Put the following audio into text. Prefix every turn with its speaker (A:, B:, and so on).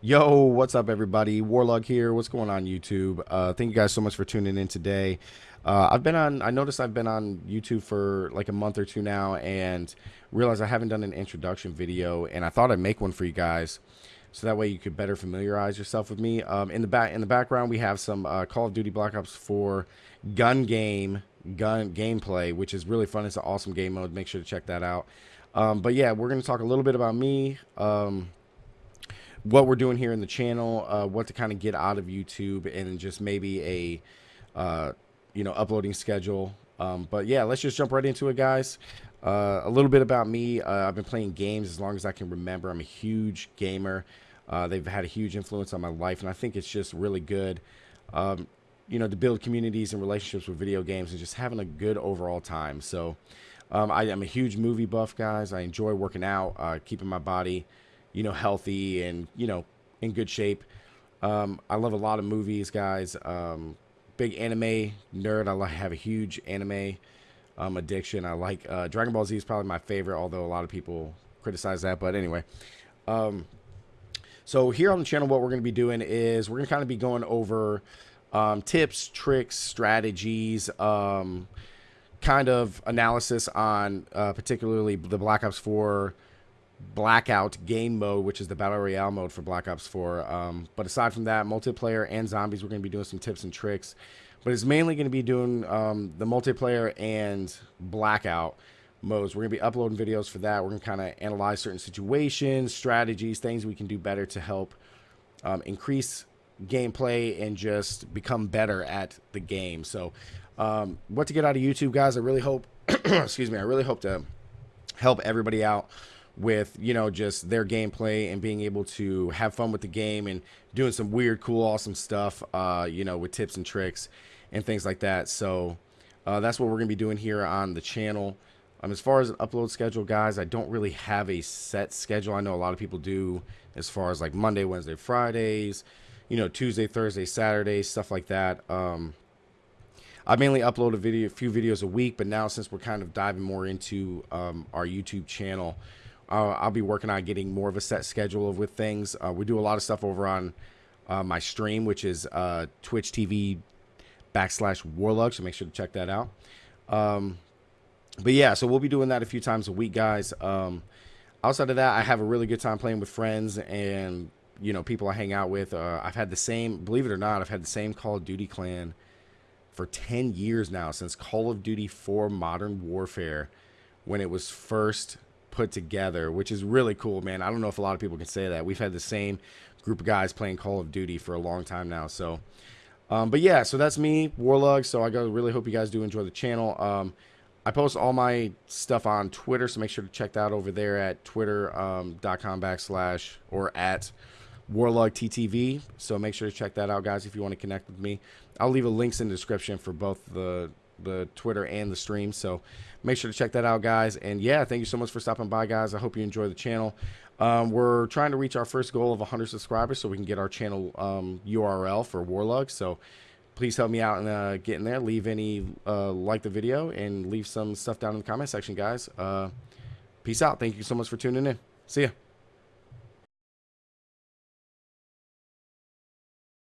A: Yo, what's up, everybody? Warlug here. What's going on, YouTube? Uh, thank you guys so much for tuning in today. Uh, I've been on, I noticed I've been on YouTube for like a month or two now and realized I haven't done an introduction video and I thought I'd make one for you guys so that way you could better familiarize yourself with me. Um, in the back, in the background, we have some uh, Call of Duty Black Ops 4 gun game, gun gameplay, which is really fun. It's an awesome game mode. Make sure to check that out. Um, but yeah, we're going to talk a little bit about me. Um, what we're doing here in the channel, uh, what to kind of get out of YouTube, and just maybe a, uh, you know, uploading schedule. Um, but yeah, let's just jump right into it, guys. Uh, a little bit about me. Uh, I've been playing games as long as I can remember. I'm a huge gamer. Uh, they've had a huge influence on my life, and I think it's just really good, um, you know, to build communities and relationships with video games and just having a good overall time. So um, I am a huge movie buff, guys. I enjoy working out, uh, keeping my body you know, healthy and, you know, in good shape. Um, I love a lot of movies, guys. Um, big anime nerd. I have a huge anime um, addiction. I like uh, Dragon Ball Z is probably my favorite, although a lot of people criticize that. But anyway, um, so here on the channel, what we're going to be doing is we're going to kind of be going over um, tips, tricks, strategies, um, kind of analysis on uh, particularly the Black Ops 4 blackout game mode, which is the battle royale mode for Black Ops 4. Um, but aside from that, multiplayer and zombies, we're going to be doing some tips and tricks. But it's mainly going to be doing um, the multiplayer and blackout modes. We're going to be uploading videos for that. We're going to kind of analyze certain situations, strategies, things we can do better to help um, increase gameplay and just become better at the game. So, um, what to get out of YouTube, guys? I really hope, excuse me, I really hope to help everybody out with you know just their gameplay and being able to have fun with the game and doing some weird cool awesome stuff uh you know with tips and tricks and things like that. So uh, that's what we're gonna be doing here on the channel. Um, as far as an upload schedule guys i don't really have a set schedule. I know a lot of people do as far as like monday wednesday fridays you know tuesday thursday saturday stuff like that. Um I mainly upload a video, a few videos a week, but now since we're kind of diving more into um, our YouTube channel, uh, I'll be working on getting more of a set schedule with things. Uh, we do a lot of stuff over on uh, my stream, which is uh, Twitch TV backslash Warlug. So make sure to check that out. Um, but yeah, so we'll be doing that a few times a week, guys. Um, outside of that, I have a really good time playing with friends and you know people I hang out with. Uh, I've had the same, believe it or not, I've had the same Call of Duty clan for 10 years now since Call of Duty 4 Modern Warfare when it was first put together, which is really cool, man. I don't know if a lot of people can say that. We've had the same group of guys playing Call of Duty for a long time now. So, um, but yeah, so that's me, Warlug. So I really hope you guys do enjoy the channel. Um, I post all my stuff on Twitter, so make sure to check that out over there at twitter.com um, backslash or at Warlug TTV. So make sure to check that out, guys, if you want to connect with me. I'll leave a links in the description for both the the Twitter and the stream. So make sure to check that out, guys. And yeah, thank you so much for stopping by, guys. I hope you enjoy the channel. Um, we're trying to reach our first goal of 100 subscribers so we can get our channel um, URL for Warlug. So please help me out in uh, getting there. Leave any, uh, like the video, and leave some stuff down in the comment section, guys. Uh, peace out. Thank you so much for tuning in. See ya.